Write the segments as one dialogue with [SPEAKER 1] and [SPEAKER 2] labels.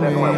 [SPEAKER 1] moldéame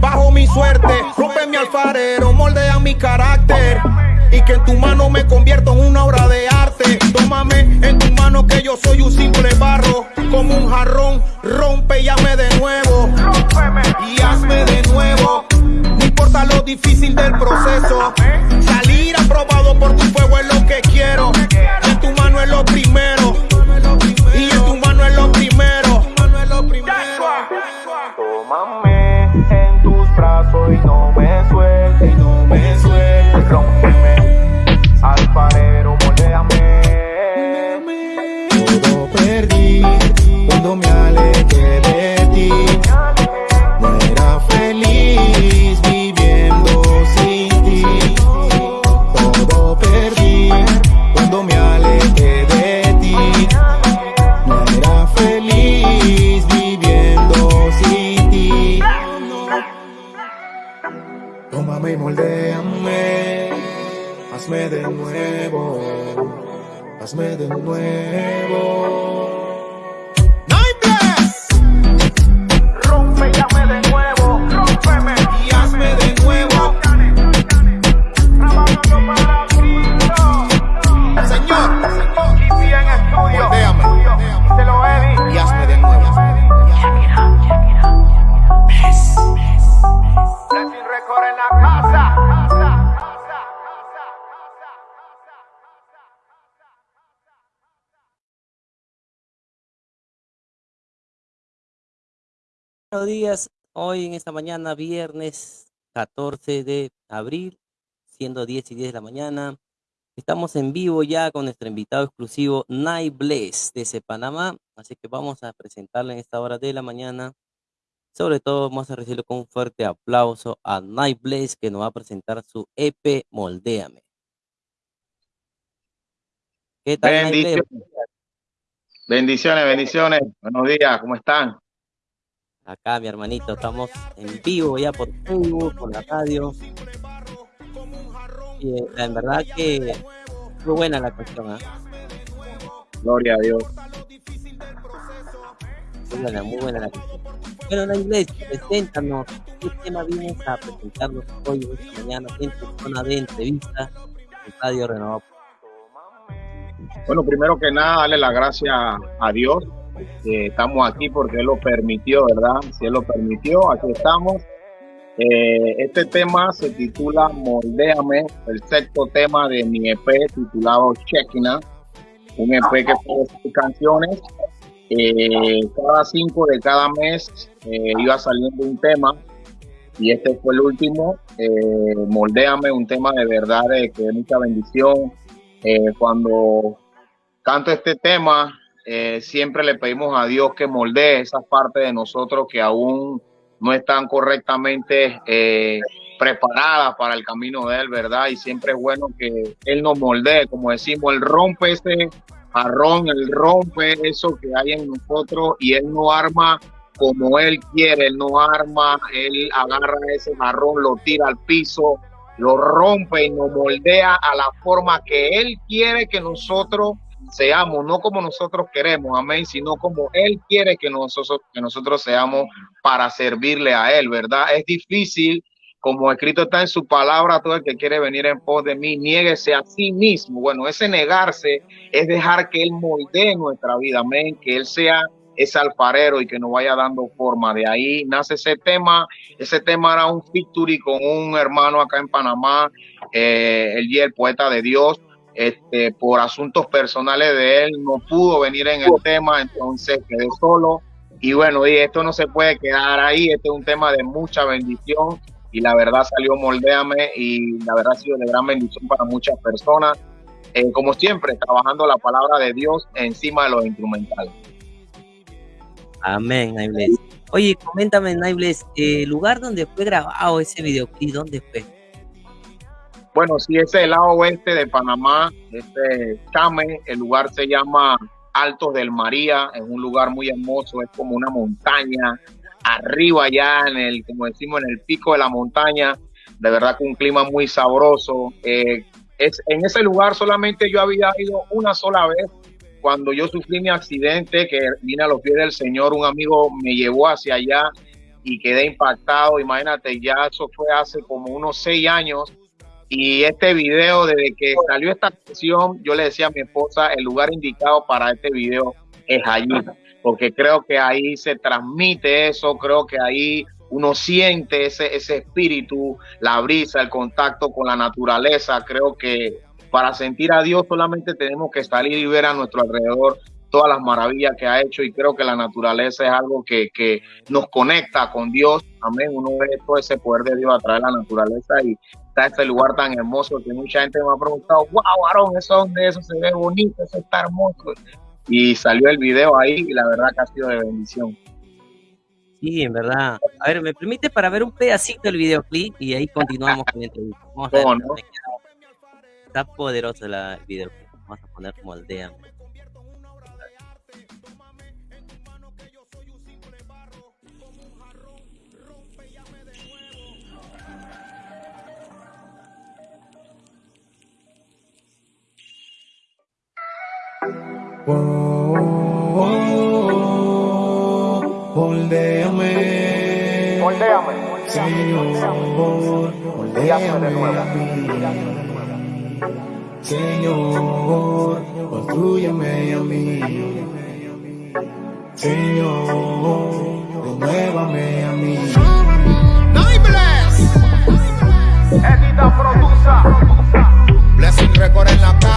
[SPEAKER 2] bajo mi suerte. Rompe mi alfarero, moldea mi carácter. Y que en tu mano me convierto en una obra de arte. Tómame en tu mano que yo soy un simple barro. Como un jarrón, rompe y hazme de nuevo. Y hazme de nuevo. No importa lo difícil del proceso. Salir aprobado por tu fuego es lo que quiero. En tu mano es lo primero.
[SPEAKER 1] Nuevo, hazme de nuevo.
[SPEAKER 3] Buenos días, hoy en esta mañana, viernes 14 de abril, siendo 10 y 10 de la mañana. Estamos en vivo ya con nuestro invitado exclusivo, Night Bless, desde Panamá. Así que vamos a presentarle en esta hora de la mañana. Sobre todo, vamos a recibirlo con un fuerte aplauso a Night Bless, que nos va a presentar su EP Moldéame. ¿Qué tal?
[SPEAKER 4] Bendiciones. Bendiciones, bendiciones. Buenos días, ¿cómo están?
[SPEAKER 3] Acá, mi hermanito, estamos en vivo ya por Facebook, por la radio. Y eh, en verdad que muy buena la cuestión, ¿ah?
[SPEAKER 4] Gloria a Dios.
[SPEAKER 3] Muy buena, muy buena la cuestión. Bueno, la inglés, preséntanos, ¿qué tema vienes a presentarnos hoy, esta mañana, en tu zona de entrevista en Radio Renovado?
[SPEAKER 4] Bueno, primero que nada, darle la gracia a Dios. Que estamos aquí porque Él lo permitió, ¿verdad? Si Él lo permitió, aquí estamos. Eh, este tema se titula Moldéame, el sexto tema de mi EP titulado Chekina, un EP que tiene seis canciones. Eh, cada cinco de cada mes eh, iba saliendo un tema y este fue el último, eh, Moldéame, un tema de verdad de que es mucha bendición. Eh, cuando canto este tema, eh, siempre le pedimos a Dios que moldee esas partes de nosotros que aún no están correctamente eh, preparadas para el camino de Él, ¿verdad? Y siempre es bueno que Él nos moldee, como decimos, Él rompe ese jarrón, Él rompe eso que hay en nosotros y Él no arma como Él quiere, Él no arma, Él agarra ese jarrón, lo tira al piso, lo rompe y nos moldea a la forma que Él quiere que nosotros seamos, no como nosotros queremos, amén, sino como Él quiere que nosotros, que nosotros seamos para servirle a Él, ¿verdad? Es difícil, como escrito está en su palabra, todo el que quiere venir en pos de mí, niéguese a sí mismo. Bueno, ese negarse es dejar que Él moldee nuestra vida, amén, que Él sea ese alfarero y que nos vaya dando forma. De ahí nace ese tema. Ese tema era un victory con un hermano acá en Panamá, eh, el, el poeta de Dios este, por asuntos personales de él, no pudo venir en el tema, entonces quedé solo. Y bueno, y esto no se puede quedar ahí, este es un tema de mucha bendición y la verdad salió Moldéame y la verdad ha sido de gran bendición para muchas personas. Eh, como siempre, trabajando la palabra de Dios encima de los instrumentales.
[SPEAKER 3] Amén, Naibles. Oye, coméntame, Naibles, el lugar donde fue grabado ese videoclip, ¿dónde fue?
[SPEAKER 4] Bueno, ese es el lado oeste de Panamá, este Chame, el lugar se llama Altos del María, es un lugar muy hermoso, es como una montaña, arriba ya en el, como decimos, en el pico de la montaña, de verdad que un clima muy sabroso. Eh, es, en ese lugar solamente yo había ido una sola vez, cuando yo sufrí mi accidente, que vine a los pies del Señor, un amigo me llevó hacia allá y quedé impactado, imagínate, ya eso fue hace como unos seis años y este video, desde que salió esta canción, yo le decía a mi esposa, el lugar indicado para este video es allí, porque creo que ahí se transmite eso, creo que ahí uno siente ese, ese espíritu, la brisa, el contacto con la naturaleza. Creo que para sentir a Dios solamente tenemos que salir y ver a nuestro alrededor todas las maravillas que ha hecho y creo que la naturaleza es algo que, que nos conecta con Dios. Amén. Uno ve todo ese poder de Dios a través de la naturaleza y está este lugar tan hermoso que mucha gente me ha preguntado, wow, varón, eso donde eso se ve bonito, eso está hermoso. Y salió el video ahí y la verdad que ha sido de bendición.
[SPEAKER 3] Sí, en verdad. A ver, ¿me permite para ver un pedacito del videoclip y ahí continuamos con la entrevista? Vamos a ver, no? Está poderoso la, videoclip. Vamos a poner como aldea.
[SPEAKER 5] Moldéame,
[SPEAKER 6] Moldéame.
[SPEAKER 5] Señor, moldéame a mí. Señor, construyeme a mí. Señor, renuévame a mí.
[SPEAKER 6] Edita produza.
[SPEAKER 1] Blessing Record en la casa.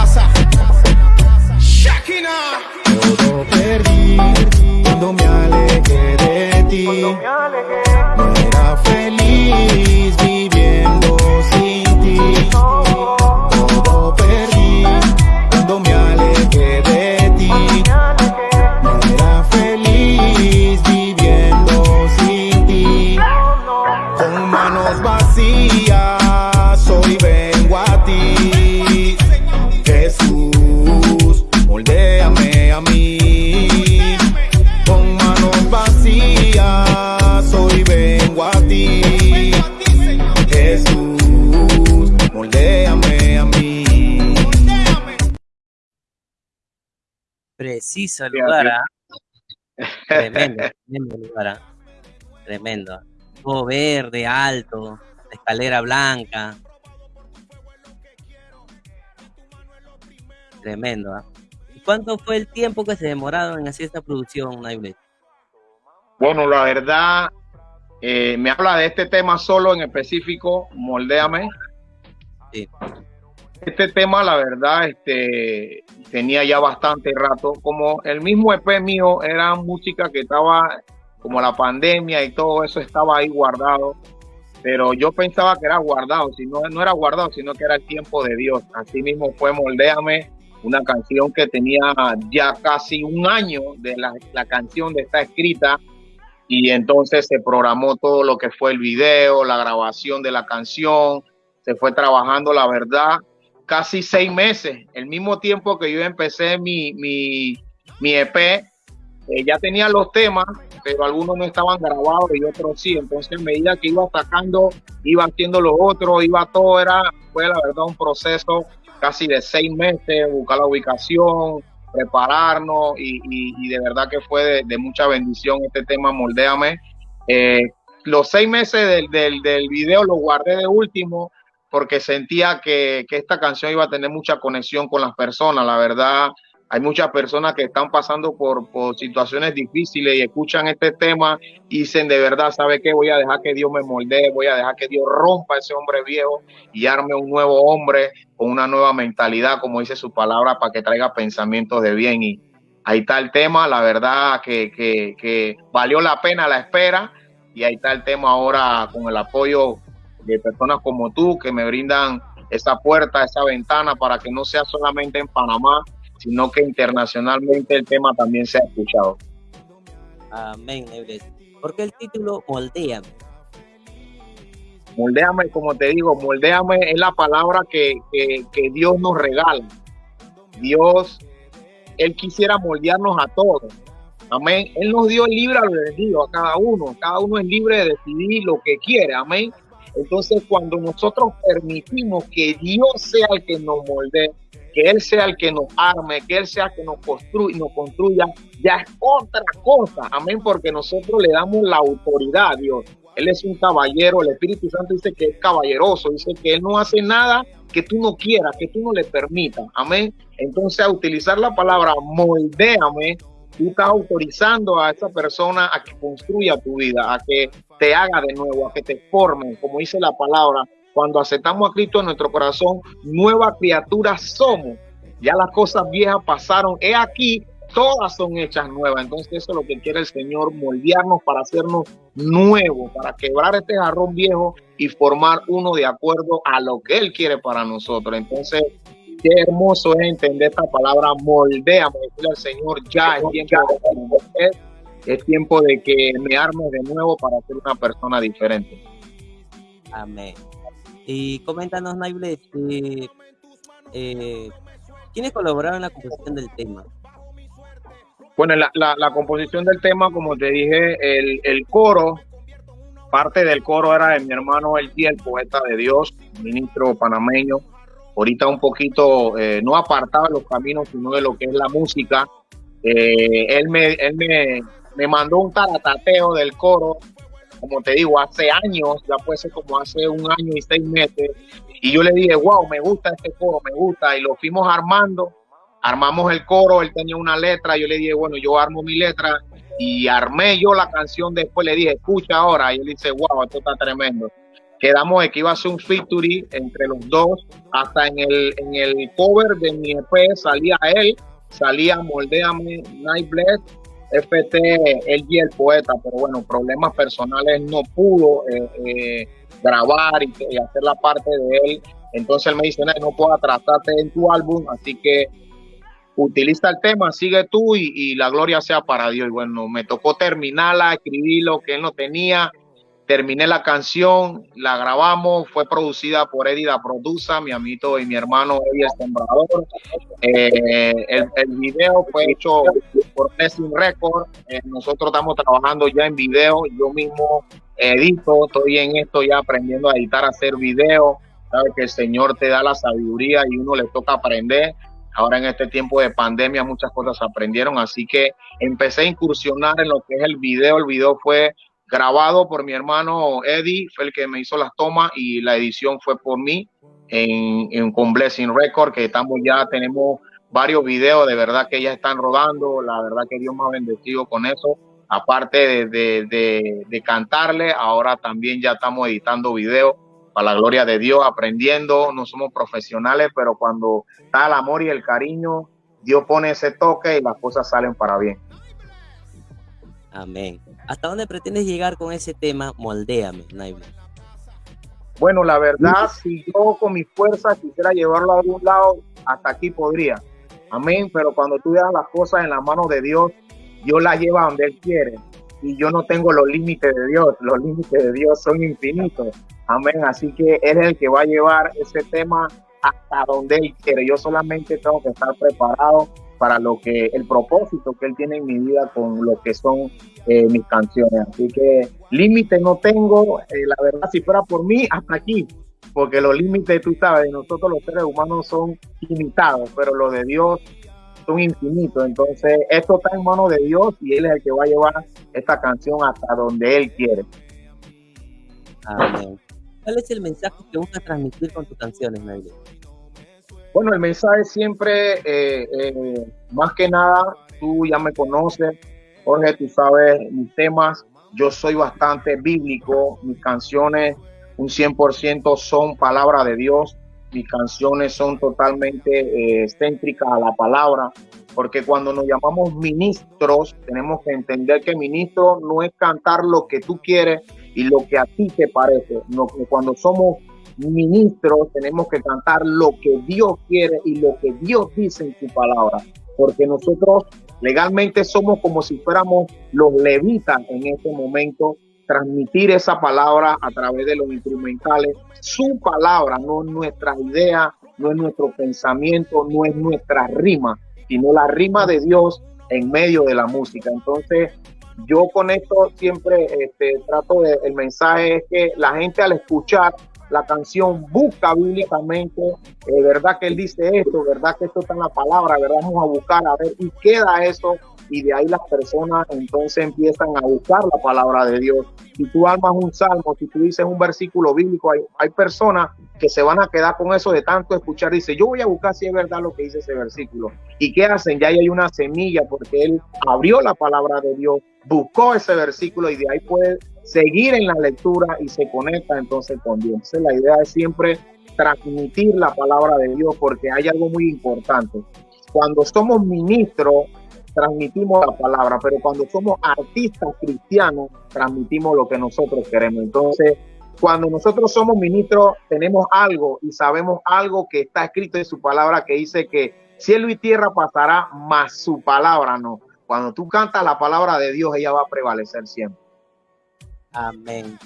[SPEAKER 3] Preciso el lugar, ¿ah? Tremendo, tremendo lugar, ¿ah? Tremendo. Todo verde, alto, escalera blanca. Tremendo, ¿ah? ¿Y cuánto fue el tiempo que se demoraron en hacer esta producción, Naiblet?
[SPEAKER 4] Bueno, la verdad, eh, me habla de este tema solo en específico, Moldéame.
[SPEAKER 3] Sí.
[SPEAKER 4] Este tema, la verdad, este, tenía ya bastante rato. Como el mismo EP mío era música que estaba, como la pandemia y todo eso estaba ahí guardado. pero yo pensaba que era guardado, si no, no era guardado, sino que era el tiempo de Dios. Así mismo fue Moldéame, una canción que tenía ya casi un año de la, la canción de esta escrita y entonces se programó todo lo que fue el video, la grabación de la canción, se fue trabajando, la verdad, casi seis meses, el mismo tiempo que yo empecé mi, mi, mi EP, eh, ya tenía los temas, pero algunos no estaban grabados y otros sí, entonces a medida que iba atacando, iba haciendo los otros, iba todo, era, fue la verdad un proceso casi de seis meses, buscar la ubicación, prepararnos y, de verdad que fue de, mucha bendición este tema, Moldéame. Eh, los seis meses del, del, del, video los guardé de último porque sentía que, que, esta canción iba a tener mucha conexión con las personas. La verdad, hay muchas personas que están pasando por, por situaciones difíciles y escuchan este tema y dicen de verdad, ¿sabe qué? Voy a dejar que Dios me moldee, voy a dejar que Dios rompa ese hombre viejo y arme un nuevo hombre con una nueva mentalidad, como dice su palabra, para que traiga pensamientos de bien. Y ahí está el tema, la verdad que, que, que valió la pena la espera y ahí está el tema ahora con el apoyo de personas como tú que me brindan esa puerta, esa ventana para que no sea solamente en Panamá, sino que internacionalmente el tema también sea escuchado.
[SPEAKER 3] Amén, ¿Por qué el título Moldéame?
[SPEAKER 4] Moldéame, como te digo, moldéame es la palabra que, que, Dios nos regala. Dios, Él quisiera moldearnos a todos. Amén. Él nos dio el libre albedrío a cada uno. Cada uno es libre de decidir lo que quiere. Amén. Entonces, cuando nosotros permitimos que Dios sea el que nos moldee, que Él sea el que nos arme, que Él sea el que nos, construye, nos construya, ya es otra cosa. Amén, porque nosotros le damos la autoridad a Dios. Él es un caballero, el Espíritu Santo dice que es caballeroso, dice que Él no hace nada que tú no quieras, que tú no le permitas. Amén. Entonces, a utilizar la palabra moldéame, tú estás autorizando a esa persona a que construya tu vida, a que te haga de nuevo, a que te forme, como dice la palabra, cuando aceptamos a Cristo en nuestro corazón, nueva criatura somos. Ya las cosas viejas pasaron. He aquí, todas son hechas nuevas. Entonces eso es lo que quiere el Señor, moldearnos para hacernos nuevos, para quebrar este jarrón viejo y formar uno de acuerdo a lo que Él quiere para nosotros. Entonces, qué hermoso es entender esta palabra, moldeame, decirle al Señor, ya es tiempo de es tiempo de que me arme de nuevo para ser una persona diferente.
[SPEAKER 3] Amén. Y coméntanos, Naible, eh, ¿quiénes colaboraron en la composición del tema?
[SPEAKER 4] Bueno, la, la, composición del tema, como te dije, el, el, coro, parte del coro era de mi hermano El el poeta de Dios, ministro panameño, ahorita un poquito, eh, no apartado de los caminos, sino de lo que es la música. Eh, él me, él me, me mandó un taratateo del coro como te digo, hace años, ya puede ser como hace un año y seis meses, y yo le dije, wow, me gusta este coro, me gusta, y lo fuimos armando, armamos el coro, él tenía una letra, yo le dije, bueno, yo armo mi letra, y armé yo la canción después, le dije, escucha ahora, y él dice, wow, esto está tremendo. Quedamos de que iba a ser un featuring entre los dos, hasta en el, en el cover de mi EP salía él, salía Moldeame Night Bless FT, él y el poeta, pero bueno, problemas personales no pudo eh, eh, grabar y, hacer la parte de él. Entonces él me dice, no, puedo tratarte en tu álbum, así que utiliza el tema, sigue tú y, y, la gloria sea para Dios. Y bueno, me tocó terminarla, escribir lo que él no tenía terminé la canción, la grabamos, fue producida por Eddie La Produza, mi amito y mi hermano Eddie el. Eh, el, video fue hecho por Blessing Record. Eh, nosotros estamos trabajando ya en video, yo mismo edito, estoy en esto ya aprendiendo a editar, a hacer video. Sabes que el Señor te da la sabiduría y uno le toca aprender. Ahora en este tiempo de pandemia muchas cosas aprendieron, así que empecé a incursionar en lo que es el video. El video fue grabado por mi hermano Eddie, fue el que me hizo las tomas y la edición fue por mí en, con Blessing Record, que estamos ya, tenemos varios videos de verdad que ya están rodando, la verdad que Dios me ha bendecido con eso, aparte de, de, cantarle, ahora también ya estamos editando videos para la gloria de Dios, aprendiendo, no somos profesionales, pero cuando está el amor y el cariño, Dios pone ese toque y las cosas salen para bien.
[SPEAKER 3] Amén. ¿Hasta dónde pretendes llegar con ese tema? Moldéame, Naible.
[SPEAKER 4] Bueno, la verdad, si yo con mi fuerza quisiera llevarlo a algún lado, hasta aquí podría. Amén. Pero cuando tú dejas las cosas en la mano de Dios, Dios las lleva donde Él quiere. Y yo no tengo los límites de Dios. Los límites de Dios son infinitos. Amén. Así que Él es el que va a llevar ese tema hasta donde Él quiere. Yo solamente tengo que estar preparado para lo que el propósito que él tiene en mi vida con lo que son eh, mis canciones. Así que límites no tengo, eh, la verdad, si fuera por mí, hasta aquí, porque los límites, tú sabes, de nosotros los seres humanos son limitados, pero los de Dios son infinitos. Entonces, esto está en manos de Dios y Él es el que va a llevar esta canción hasta donde Él quiere.
[SPEAKER 3] ¿Cuál es el mensaje que buscas transmitir con tus canciones, Naile?
[SPEAKER 4] Bueno, el mensaje siempre, eh, eh, más que nada, tú ya me conoces, Jorge, tú sabes mis temas, yo soy bastante bíblico, mis canciones un 100% son palabra de Dios, mis canciones son totalmente eh, céntricas a la palabra, porque cuando nos llamamos ministros, tenemos que entender que ministro no es cantar lo que tú quieres y lo que a ti te parece, no, cuando somos ministros tenemos que cantar lo que Dios quiere y lo que Dios dice en su palabra, porque nosotros legalmente somos como si fuéramos los levitas en este momento, transmitir esa palabra a través de los instrumentales, su palabra, no es nuestra idea, no es nuestro pensamiento, no es nuestra rima, sino la rima de Dios en medio de la música. Entonces, yo con esto siempre este, trato de, el mensaje es que la gente al escuchar la canción busca bíblicamente, eh, verdad que él dice esto, verdad que esto está en la palabra, verdad vamos a buscar a ver y queda eso y de ahí las personas entonces empiezan a buscar la palabra de Dios. Si tú armas un salmo, si tú dices un versículo bíblico, hay, hay personas que se van a quedar con eso de tanto escuchar. Dice, yo voy a buscar si es verdad lo que dice ese versículo. ¿Y qué hacen? Ya hay una semilla porque él abrió la palabra de Dios, buscó ese versículo y de ahí puede seguir en la lectura y se conecta entonces con Dios. Entonces la idea es siempre transmitir la palabra de Dios porque hay algo muy importante. Cuando somos ministros, transmitimos la palabra, pero cuando somos artistas cristianos, transmitimos lo que nosotros queremos. Entonces, cuando nosotros somos ministros, tenemos algo y sabemos algo que está escrito en su palabra que dice que cielo y tierra pasará, mas su palabra no. Cuando tú cantas la palabra de Dios, ella va a prevalecer siempre.
[SPEAKER 3] Amén.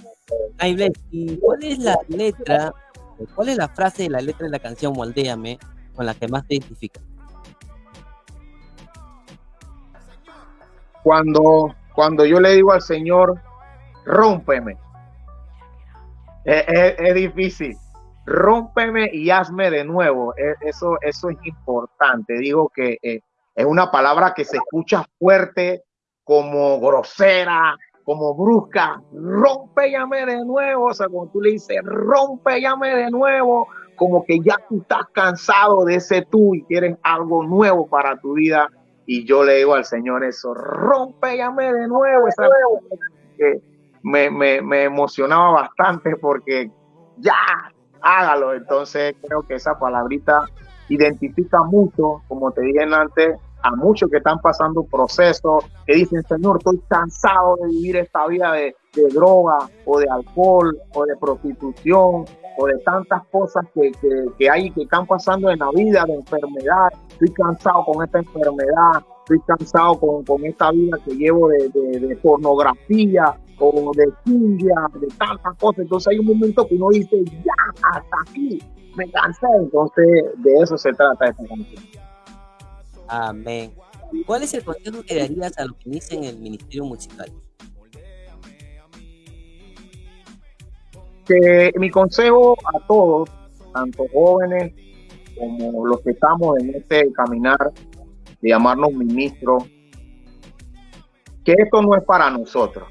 [SPEAKER 3] ¿y cuál es la letra, cuál es la frase de la letra de la canción Moldéame con la que más te identificas?
[SPEAKER 4] Cuando, cuando yo le digo al Señor, rómpeme. Es, difícil. Rómpeme y hazme de nuevo. E, eso, eso es importante. Digo que eh, es una palabra que se escucha fuerte, como grosera, como brusca, rompe llame de nuevo, o sea, como tú le dices, rompe llame de nuevo, como que ya tú estás cansado de ese tú y quieres algo nuevo para tu vida. Y yo le digo al Señor eso, rompe llame de nuevo, me, me, me emocionaba bastante porque ya, hágalo. Entonces creo que esa palabrita identifica mucho, como te dije antes, a muchos que están pasando procesos, que dicen, Señor, estoy cansado de vivir esta vida de, droga o de alcohol o de prostitución o de tantas cosas que, que, hay que están pasando en la vida, de enfermedad. Estoy cansado con esta enfermedad, estoy cansado con, con esta vida que llevo de, de, pornografía o de India, de tantas cosas. Entonces hay un momento que uno dice, ya, hasta aquí, me cansé. Entonces de eso se trata esta canción.
[SPEAKER 3] Amén. ¿Cuál es el consejo que darías a los que inician el ministerio musical?
[SPEAKER 4] Que mi consejo a todos, tanto jóvenes como los que estamos en este caminar de llamarnos ministros, que esto no es para nosotros.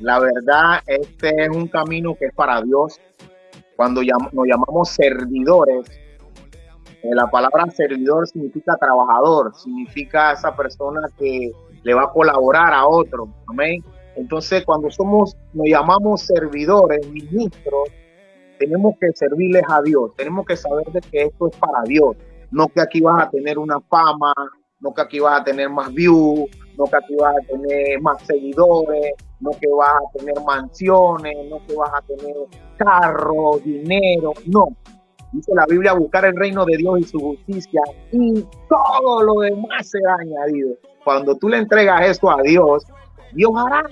[SPEAKER 4] La verdad, este es un camino que es para Dios. Cuando nos llamamos servidores, la palabra servidor significa trabajador, significa esa persona que le va a colaborar a otro. Amén. Entonces, cuando somos, nos llamamos servidores, ministros, tenemos que servirles a Dios. Tenemos que saber de que esto es para Dios. No que aquí vas a tener una fama, no que aquí vas a tener más views, no que aquí vas a tener más seguidores, no que vas a tener mansiones, no que vas a tener carro, dinero, no. Dice la Biblia, buscar el reino de Dios y su justicia y todo lo demás será añadido. Cuando tú le entregas esto a Dios, Dios hará.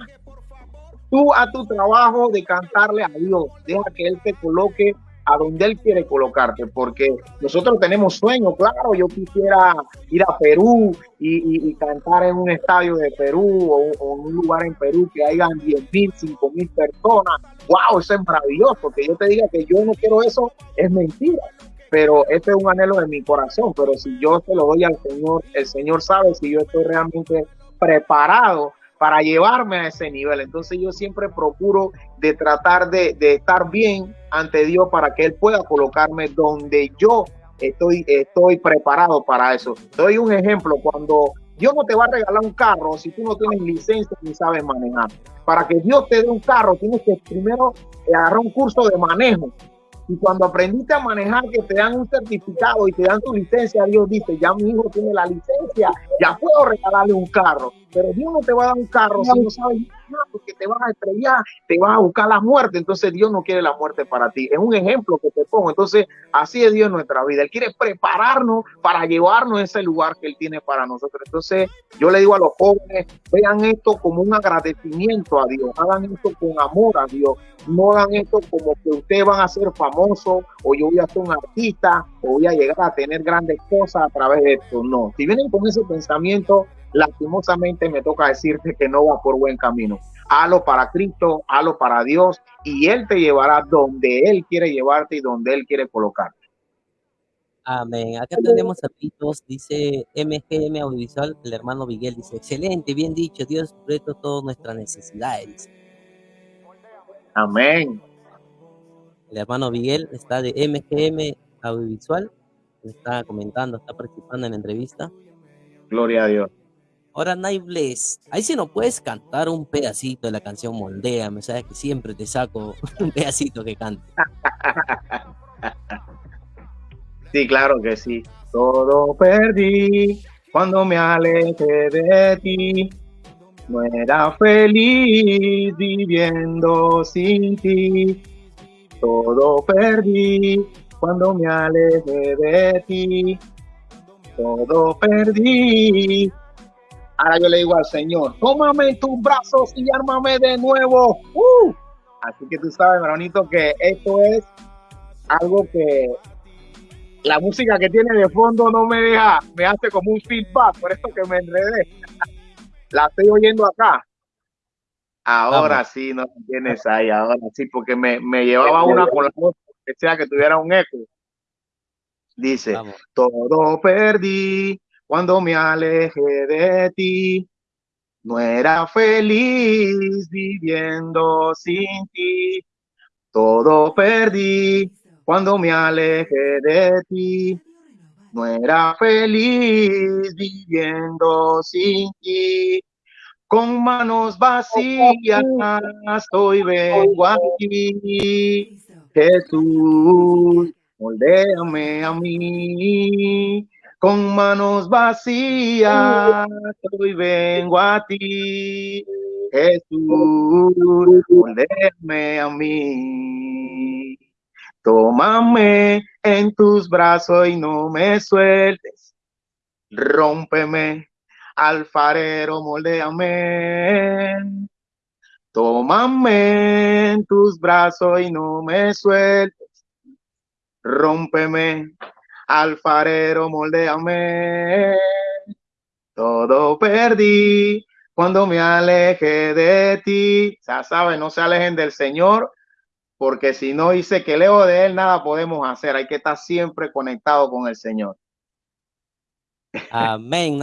[SPEAKER 4] Tú a tu trabajo de cantarle a Dios, deja que Él te coloque a donde Él quiere colocarte, porque nosotros tenemos sueños, claro, yo quisiera ir a Perú y, cantar en un estadio de Perú o, en un lugar en Perú que hayan 10 mil, 5 mil personas, wow, eso es maravilloso, que yo te diga que yo no quiero eso es mentira, pero este es un anhelo de mi corazón, pero si yo te lo doy al Señor, el Señor sabe si yo estoy realmente preparado para llevarme a ese nivel. Entonces yo siempre procuro de tratar de, estar bien ante Dios para que Él pueda colocarme donde yo estoy, estoy preparado para eso. Doy un ejemplo, cuando Dios no te va a regalar un carro si tú no tienes licencia ni sabes manejar. Para que Dios te dé un carro, tienes que primero agarrar un curso de manejo y cuando aprendiste a manejar, que te dan un certificado y te dan tu licencia, Dios dice, ya mi hijo tiene la licencia, ya puedo regalarle un carro. Pero Dios no te va a dar un carro si no sabes nada, porque te vas a estrellar, te vas a buscar la muerte. Entonces Dios no quiere la muerte para ti. Es un ejemplo que te pongo. Entonces así es Dios en nuestra vida. Él quiere prepararnos para llevarnos a ese lugar que Él tiene para nosotros. Entonces yo le digo a los jóvenes, vean esto como un agradecimiento a Dios. Hagan esto con amor a Dios. No hagan esto como que ustedes van a ser famosos o yo voy a ser un artista o voy a llegar a tener grandes cosas a través de esto. No. Si vienen con ese pensamiento, lastimosamente me toca decirte que no va por buen camino. Halo para Cristo, halo para Dios y Él te llevará donde Él quiere llevarte y donde Él quiere colocarte.
[SPEAKER 3] Amén. Acá tenemos saluditos, dice MGM Audiovisual, el hermano Miguel dice, excelente, bien dicho, Dios sujeto todas nuestras necesidades.
[SPEAKER 4] Amén.
[SPEAKER 3] El hermano Miguel está de MGM Audiovisual, está comentando, está participando en la entrevista.
[SPEAKER 4] Gloria a Dios.
[SPEAKER 3] Ahora, Naibles, ahí si no puedes cantar un pedacito de la canción Moldea, me sabes que siempre te saco un pedacito que cante.
[SPEAKER 4] Sí, claro que sí. Todo perdí cuando me alejé de ti. No era feliz viviendo sin ti. Todo perdí cuando me alejé de ti. Todo perdí Ahora yo le digo al Señor, tómame en tus brazos y ármame de nuevo. Uh. Así que tú sabes, hermanito, que esto es algo que la música que tiene de fondo no me deja, me hace como un feedback, por eso que me enredé. la estoy oyendo acá. Ahora sí, no tienes ahí, ahora sí, porque me, llevaba una con la otra, que sea que tuviera un eco. Dice, todo perdí, cuando me alejé de ti. No era feliz viviendo sin ti. Todo perdí cuando me alejé de ti. No era feliz viviendo sin ti. Con manos vacías hoy vengo aquí. Jesús, moldéame a mí con manos vacías, hoy vengo a ti, Jesús, volverme a mí. Tómame en tus brazos y no me sueltes. Rómpeme, alfarero, moldeame. Tómame en tus brazos y no me sueltes. Rómpeme, alfarero, moldeame. Todo perdí cuando me aleje de ti. Ya saben, no se alejen del Señor, porque si no dice que leo de Él, nada podemos hacer. Hay que estar siempre conectado con el Señor.
[SPEAKER 3] Amén.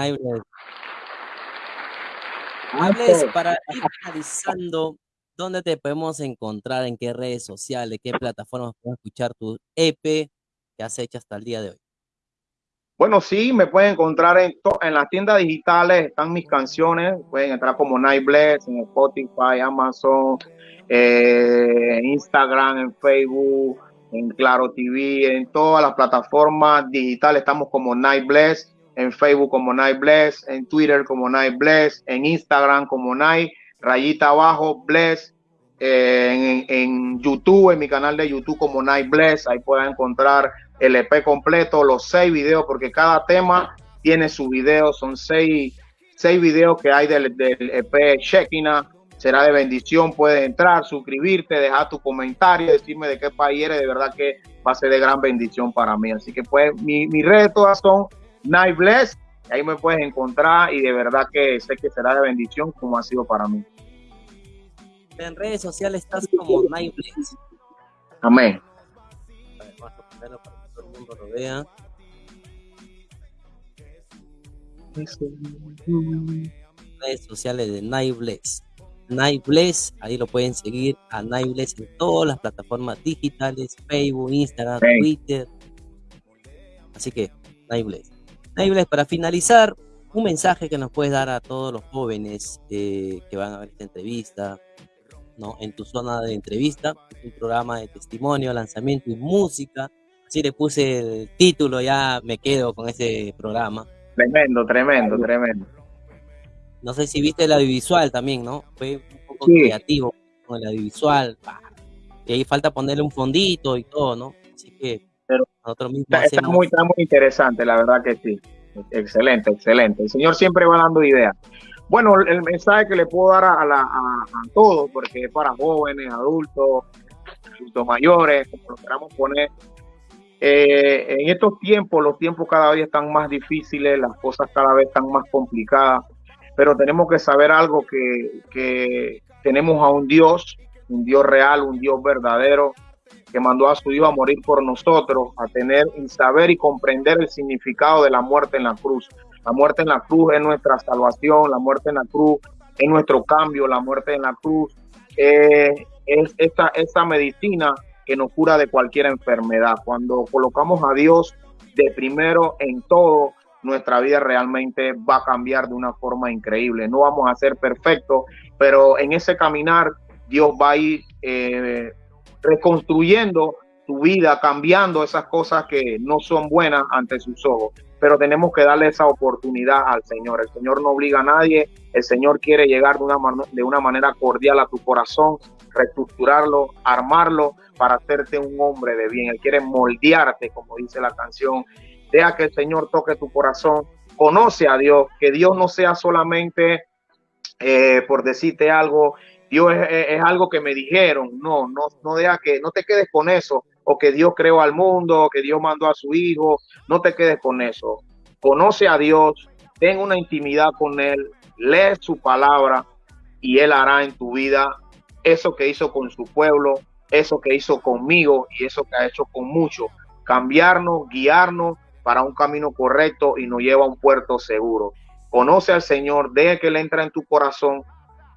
[SPEAKER 3] Hables para ir analizando dónde te podemos encontrar, en qué redes sociales, qué plataformas podemos escuchar tu EP, que has hecho hasta el día de hoy?
[SPEAKER 4] Bueno, sí, me pueden encontrar en, en las tiendas digitales, están mis canciones, pueden entrar como Night Bless en Spotify, Amazon, eh, Instagram, en Facebook, en Claro TV, en todas las plataformas digitales estamos como Night Bless, en Facebook como Night Bless, en Twitter como Night Bless, en Instagram como Night, rayita abajo, Bless, en, en, YouTube, en mi canal de YouTube como Night Bless. Ahí pueden encontrar el EP completo, los seis videos, porque cada tema tiene su video. Son seis, seis videos que hay del, del EP Shekina. Será de bendición. Puedes entrar, suscribirte, dejar tu comentario, decirme de qué país eres. De verdad que va a ser de gran bendición para mí. Así que, pues, mi, mis redes todas son Night Bless. Ahí me puedes encontrar y de verdad que sé que será de bendición como ha sido para mí.
[SPEAKER 3] En redes sociales estás como Night Bless.
[SPEAKER 4] Amén.
[SPEAKER 3] Vamos a ponerlo para que todo el mundo lo vea. Redes sociales de Night Bless. Night Bless, ahí lo pueden seguir a Night Bless en todas las plataformas digitales, Facebook, Instagram. Twitter. Así que, Night Bless. Night Bless, para finalizar, un mensaje que nos puedes dar a todos los jóvenes eh, que van a ver esta entrevista, ¿no? En tu zona de entrevista, un programa de testimonio, lanzamiento y música. Así le puse el título, ya me quedo con ese programa.
[SPEAKER 4] Tremendo, tremendo, tremendo.
[SPEAKER 3] No sé si viste el audiovisual también, ¿no? Fue un poco
[SPEAKER 4] Sí.
[SPEAKER 3] creativo con el audiovisual. Y ahí falta ponerle un fondito y todo, ¿no? Así que
[SPEAKER 4] Pero
[SPEAKER 3] nosotros mismos
[SPEAKER 4] Está, muy, está muy interesante, la verdad que sí. Excelente, excelente. El Señor siempre va dando ideas. Bueno, el mensaje que le puedo dar a, la, a, todos, porque es para jóvenes, adultos, adultos mayores, como lo queramos poner. Eh, en estos tiempos, los tiempos cada vez están más difíciles, las cosas cada vez están más complicadas, pero tenemos que saber algo que, que tenemos a un Dios, un Dios real, un Dios verdadero, que mandó a su Hijo a morir por nosotros, a tener y saber y comprender el significado de la muerte en la cruz. La muerte en la cruz es nuestra salvación, la muerte en la cruz es nuestro cambio, la muerte en la cruz es esa, esa medicina que nos cura de cualquier enfermedad. Cuando colocamos a Dios de primero en todo, nuestra vida realmente va a cambiar de una forma increíble. No vamos a ser perfectos, pero en ese caminar Dios va a ir eh, reconstruyendo tu vida, cambiando esas cosas que no son buenas ante sus ojos. Pero tenemos que darle esa oportunidad al Señor. El Señor no obliga a nadie. El Señor quiere llegar de una, man de una manera cordial a tu corazón, reestructurarlo, armarlo para hacerte un hombre de bien. Él quiere moldearte, como dice la canción. Deja que el Señor toque tu corazón. Conoce a Dios, que Dios no sea solamente eh, por decirte algo, Dios es, es, algo que me dijeron. No, no, no deja que, no te quedes con eso. O que Dios creó al mundo, o que Dios mandó a su hijo. No te quedes con eso. Conoce a Dios, ten una intimidad con Él, lee su palabra y Él hará en tu vida eso que hizo con su pueblo, eso que hizo conmigo y eso que ha hecho con muchos. Cambiarnos, guiarnos para un camino correcto y nos lleva a un puerto seguro. Conoce al Señor, deje que Él entre en tu corazón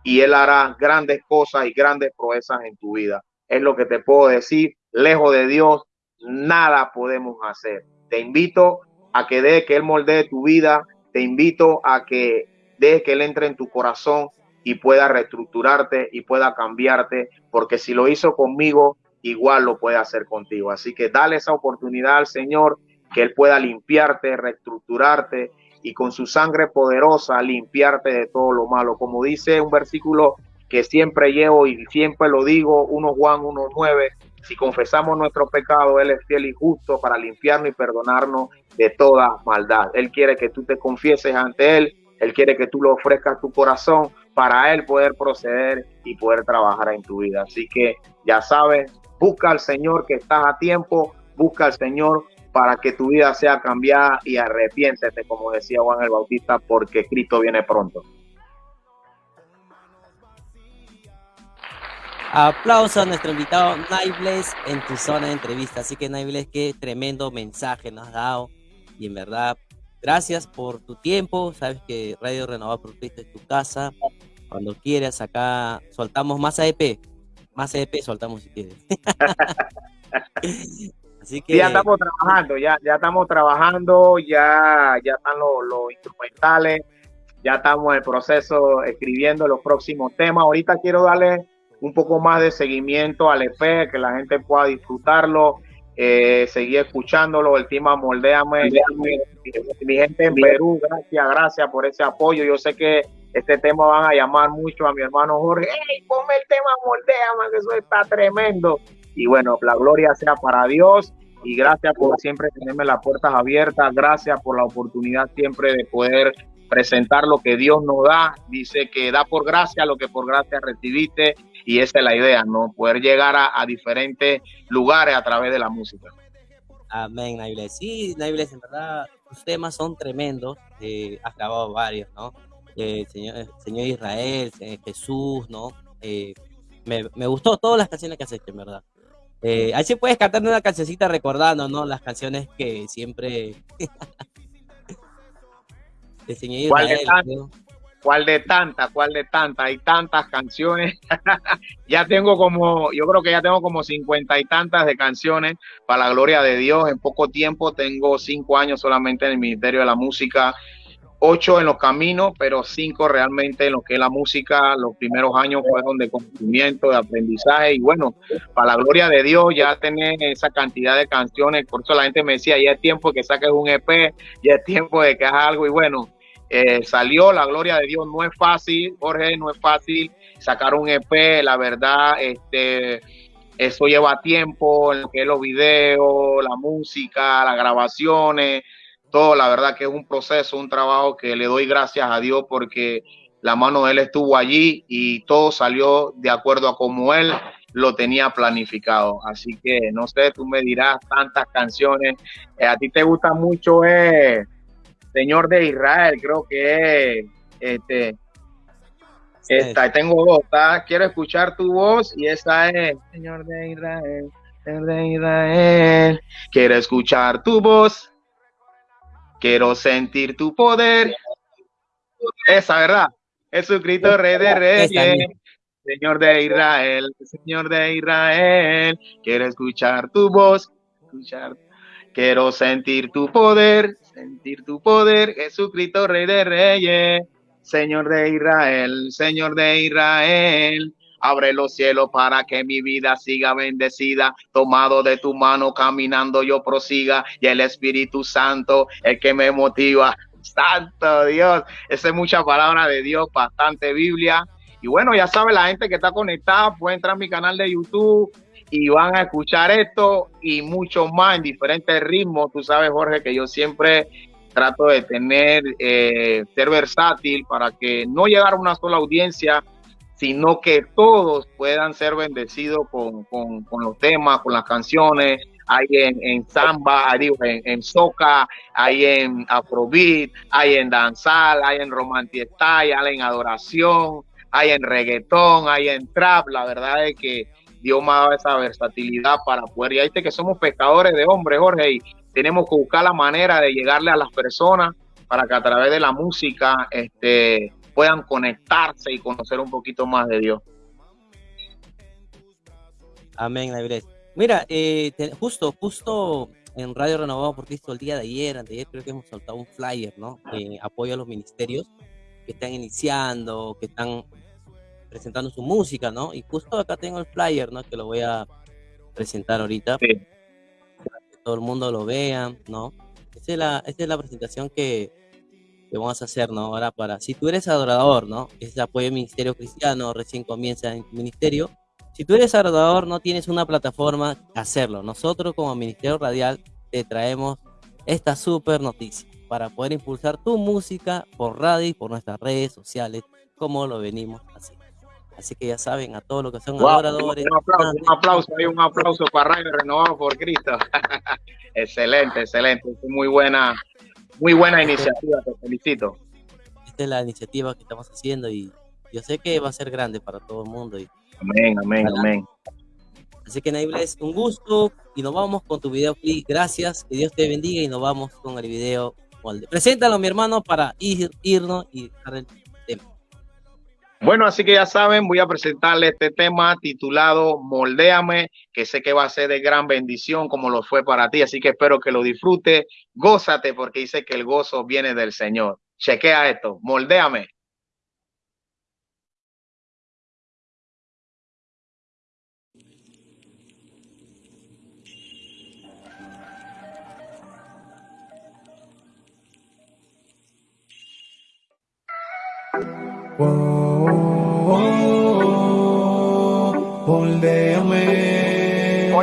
[SPEAKER 4] y Él hará grandes cosas y grandes proezas en tu vida. Es lo que te puedo decir. Lejos de Dios, nada podemos hacer. Te invito a que deje que Él moldee tu vida. Te invito a que deje que Él entre en tu corazón y pueda reestructurarte y pueda cambiarte, porque si lo hizo conmigo, igual lo puede hacer contigo. Así que dale esa oportunidad al Señor, que Él pueda limpiarte, reestructurarte y con su sangre poderosa limpiarte de todo lo malo. Como dice un versículo que siempre llevo y siempre lo digo, 1 Juan 1.9, si confesamos nuestro pecado, Él es fiel y justo para limpiarnos y perdonarnos de toda maldad. Él quiere que tú te confieses ante Él, Él quiere que tú le ofrezcas tu corazón para Él poder proceder y poder trabajar en tu vida. Así que ya sabes, busca al Señor que estás a tiempo, busca al Señor para que tu vida sea cambiada y arrepiéntete, como decía Juan el Bautista, porque Cristo viene pronto.
[SPEAKER 3] Aplauso a nuestro invitado Naibles en tu zona de entrevista. Así que Naibles, qué tremendo mensaje nos has dado. Y en verdad, gracias por tu tiempo. Sabes que Radio Renovado por Cristo es tu casa. Cuando quieras, acá soltamos más AEP. Más AEP soltamos si quieres.
[SPEAKER 4] Así que... Ya estamos trabajando, ya, ya estamos trabajando, ya, ya están los, los instrumentales, ya estamos en el proceso escribiendo los próximos temas. Ahorita quiero darle un poco más de seguimiento al EP, que la gente pueda disfrutarlo, eh, seguir escuchándolo, el tema Moldéame, mi, gente en Perú, gracias, gracias por ese apoyo. Yo sé que este tema van a llamar mucho a mi hermano Jorge, ¡Ey, ponme el tema Moldéame, que eso está tremendo! Y bueno, la gloria sea para Dios y gracias por siempre tenerme las puertas abiertas, gracias por la oportunidad siempre de poder presentar lo que Dios nos da. Dice que da por gracia lo que por gracia recibiste y esa es la idea, ¿no? Poder llegar a, diferentes lugares a través de la música.
[SPEAKER 3] Amén, Naibles. Sí, Naibles, en verdad, tus temas son tremendos. Eh, has grabado varios, ¿no? Eh, señor, señor Israel, eh, Jesús, ¿no? Eh, me, me, gustó todas las canciones que has hecho, en verdad. Eh, ahí sí puedes cantar una cancioncita recordando, ¿no? Las canciones que siempre...
[SPEAKER 4] ¿Cuál, de ¿Cuál de tantas? ¿Cuál de tantas? Hay tantas canciones. ya tengo como, yo creo que ya tengo como cincuenta y tantas de canciones para la gloria de Dios. En poco tiempo tengo cinco años solamente en el Ministerio de la Música ocho en los caminos, pero cinco realmente en lo que es la música. Los primeros años fueron de conocimiento, de aprendizaje y bueno, para la gloria de Dios ya tener esa cantidad de canciones. Por eso la gente me decía, ya es tiempo que saques un EP, ya es tiempo de que hagas algo y bueno, eh, salió la gloria de Dios. No es fácil, Jorge, no es fácil sacar un EP, la verdad, este eso lleva tiempo, en lo que los videos, la música, las grabaciones, todo, la verdad que es un proceso, un trabajo que le doy gracias a Dios porque la mano de Él estuvo allí y todo salió de acuerdo a como Él lo tenía planificado. Así que no sé, tú me dirás tantas canciones. Eh, a ti te gusta mucho eh, Señor de Israel, creo que es este. Esta, tengo dos, quiero escuchar tu voz y esa es Señor de Israel, Señor de Israel, quiero escuchar tu voz Quiero sentir tu poder. Esa, ¿verdad? Jesucristo, Rey de Reyes. Señor de Israel, Señor de Israel, quiero escuchar tu voz, escuchar. Quiero sentir tu poder, sentir tu poder, Jesucristo, Rey de Reyes, Señor de Israel, Señor de Israel. Abre los cielos para que mi vida siga bendecida. Tomado de tu mano, caminando yo prosiga. Y el Espíritu Santo, el que me motiva. Santo Dios. Esa es mucha palabra de Dios, bastante Biblia. Y bueno, ya sabe, la gente que está conectada puede entrar a mi canal de YouTube y van a escuchar esto y mucho más en diferentes ritmos. Tú sabes, Jorge, que yo siempre trato de tener, eh, ser versátil para que no llegar a una sola audiencia, sino que todos puedan ser bendecidos con, los temas, con las canciones. Hay en, en samba, hay en, en soca, hay en afrobeat, hay en danzal, hay en romantiestay, hay en adoración, hay en reggaetón, hay en trap. La verdad es que Ha dado esa versatilidad para poder. Y ahí que somos pescadores de hombres, Jorge, y tenemos que buscar la manera de llegarle a las personas para que a través de la música este, puedan conectarse y conocer un poquito más de Dios.
[SPEAKER 3] Amén, Mira, eh, justo, justo en Radio Renovado por Cristo el día de ayer, ayer creo que hemos soltado un flyer, ¿no? En apoyo a los ministerios que están iniciando, que están presentando su música, ¿no? Y justo acá tengo el flyer, ¿no? Que lo voy a presentar ahorita. Para que todo el mundo lo vea, ¿no? Esta es la, esta es la presentación que, que vamos a hacer, ¿no? Ahora para, si tú eres adorador, ¿no? Es apoyo al ministerio cristiano, recién comienza en tu ministerio. Si tú eres adorador, no tienes una plataforma, hacerlo. Nosotros como Ministerio Radial te traemos esta super noticia para poder impulsar tu música por radio y por nuestras redes sociales, como lo venimos haciendo. Así que ya saben, a todos los que son adoradores.
[SPEAKER 4] Un aplauso, un aplauso, un aplauso para Radio Renovado por Cristo. excelente, excelente. Muy buena, muy buena iniciativa, te felicito.
[SPEAKER 3] Esta es la iniciativa que estamos haciendo y yo sé que va a ser grande para todo el mundo. Y,
[SPEAKER 4] amén, amén, amén.
[SPEAKER 3] Así que es un gusto y nos vamos con tu video Gracias, que Dios te bendiga y nos vamos con el video Preséntalo, mi hermano, para ir, irnos y el tema.
[SPEAKER 4] Bueno, así que ya saben, voy a presentarle este tema titulado Moldéame, que sé que va a ser de gran bendición como lo fue para ti, así que espero que lo disfrutes, gózate porque dice que el gozo viene del Señor. Chequea esto, moldéame.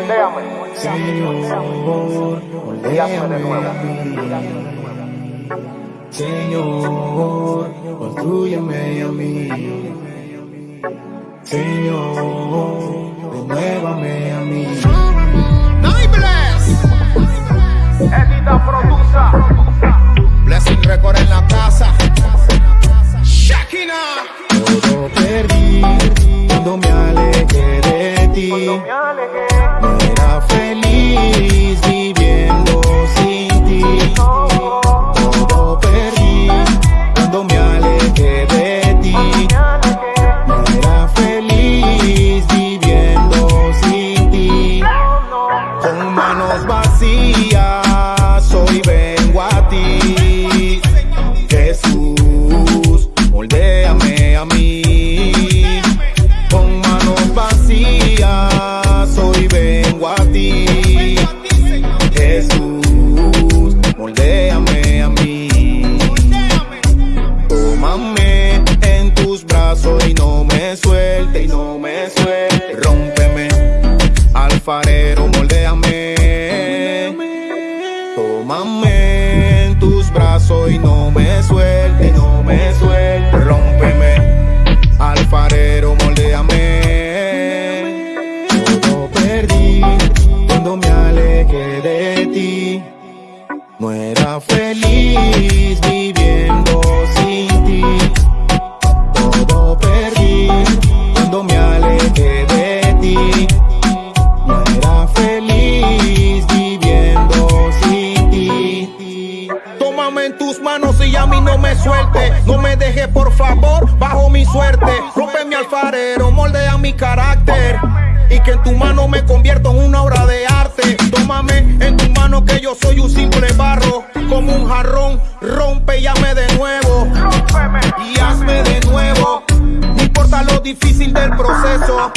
[SPEAKER 5] moldeame, y hazme de
[SPEAKER 6] nuevo.
[SPEAKER 5] Señor, construyeme a mí. Señor, renuévame a mí.
[SPEAKER 6] Edita Produza,
[SPEAKER 1] Blessing Record. difícil del proceso.